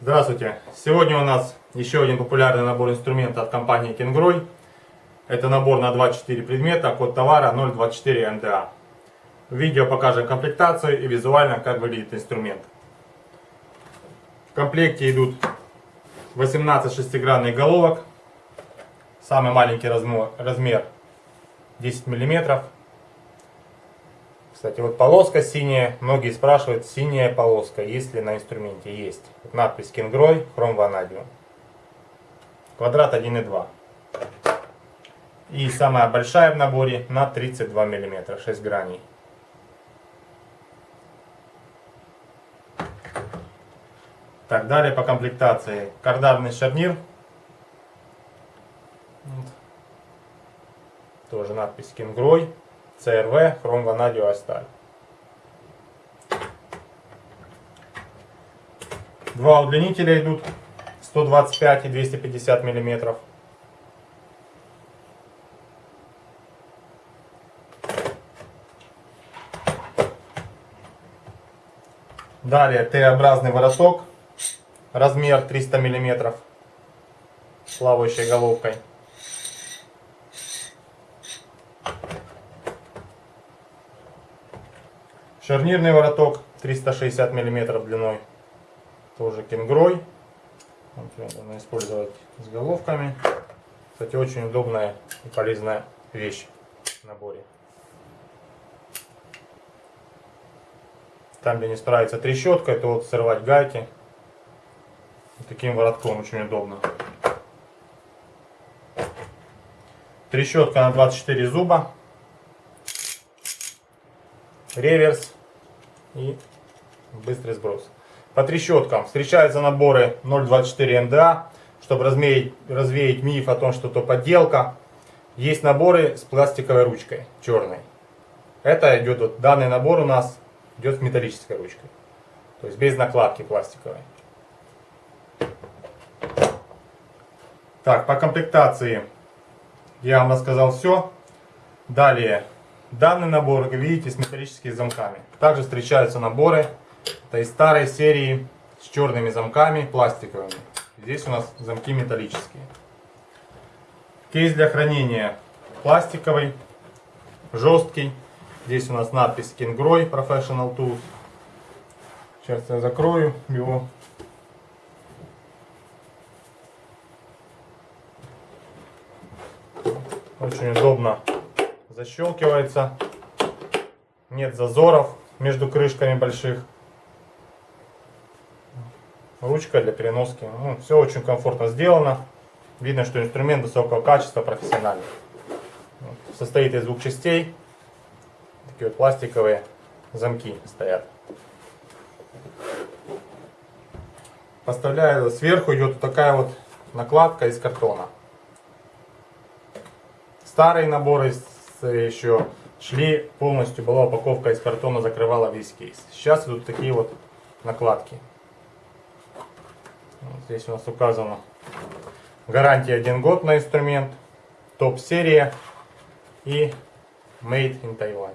Здравствуйте! Сегодня у нас еще один популярный набор инструментов от компании Kingroy. Это набор на 24 предмета, код товара 024 МДА. В видео покажем комплектацию и визуально как выглядит инструмент. В комплекте идут 18 шестигранных головок. Самый маленький размер, размер 10 миллиметров. Кстати, вот полоска синяя. Многие спрашивают, синяя полоска, есть ли на инструменте? Есть. Вот надпись Kingroy, хром ванадиум. Квадрат 1,2. И самая большая в наборе на 32 мм, 6 граней. Так, далее по комплектации. Кардарный шарнир. Тоже надпись Kingroy. CRV, хром ванадио сталь. Два удлинителя идут 125 и 250 миллиметров. Далее Т-образный вороток, размер 300 миллиметров, с плавающей головкой. Шарнирный вороток 360 мм длиной. Тоже кенгрой. Можно использовать с головками. Кстати, очень удобная и полезная вещь в наборе. Там, где не справится трещотка, то вот срывать гайки. Таким воротком очень удобно. Трещотка на 24 зуба. Реверс и быстрый сброс. По трещоткам встречаются наборы 0.24 МДА, чтобы развеять, развеять миф о том, что это подделка. Есть наборы с пластиковой ручкой, черной. Это идет, вот, данный набор у нас идет с металлической ручкой. То есть без накладки пластиковой. Так, по комплектации я вам рассказал все. Далее Данный набор, как видите, с металлическими замками. Также встречаются наборы, это старой серии с черными замками, пластиковыми. Здесь у нас замки металлические. Кейс для хранения пластиковый, жесткий. Здесь у нас надпись Kingroy Professional Tools. Сейчас я закрою его. Очень удобно защелкивается. Нет зазоров между крышками больших. Ручка для переноски. Ну, все очень комфортно сделано. Видно, что инструмент высокого качества, профессиональный. Состоит из двух частей. Такие вот пластиковые замки стоят. Поставляю сверху идет такая вот накладка из картона. Старые наборы еще шли полностью, была упаковка из картона, закрывала весь кейс. Сейчас идут такие вот накладки. Вот здесь у нас указано гарантия 1 год на инструмент, топ-серия и Made in Taiwan.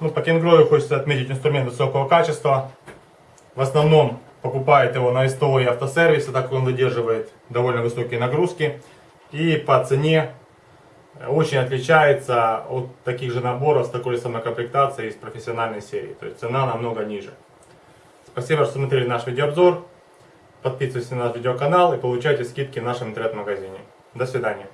Ну, по кенгрою хочется отметить инструмент высокого качества. В основном покупает его на СТО и автосервисе, так как он выдерживает довольно высокие нагрузки. И по цене очень отличается от таких же наборов с такой же самой комплектацией из профессиональной серии. То есть цена намного ниже. Спасибо, что смотрели наш видеообзор. Подписывайтесь на наш видеоканал и получайте скидки в нашем интернет-магазине. До свидания.